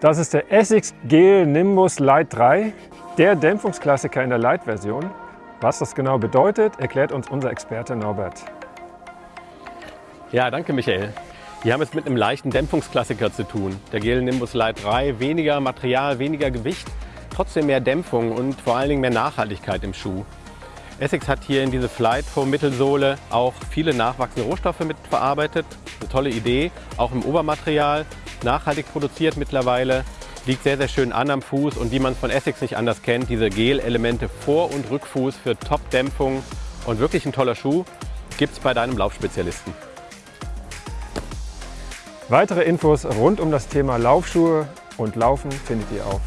Das ist der Essex Gel Nimbus Light 3, der Dämpfungsklassiker in der Light-Version. Was das genau bedeutet, erklärt uns unser Experte Norbert. Ja, danke Michael. Wir haben es mit einem leichten Dämpfungsklassiker zu tun. Der Gel Nimbus Light 3, weniger Material, weniger Gewicht, trotzdem mehr Dämpfung und vor allen Dingen mehr Nachhaltigkeit im Schuh. Essex hat hier in diese Flight Foam Mittelsohle auch viele nachwachsende Rohstoffe mit verarbeitet. Eine tolle Idee, auch im Obermaterial, nachhaltig produziert mittlerweile, liegt sehr, sehr schön an am Fuß. Und wie man es von Essex nicht anders kennt, diese Gel-Elemente Vor- und Rückfuß für Top-Dämpfung. Und wirklich ein toller Schuh, gibt es bei deinem Laufspezialisten. Weitere Infos rund um das Thema Laufschuhe und Laufen findet ihr auf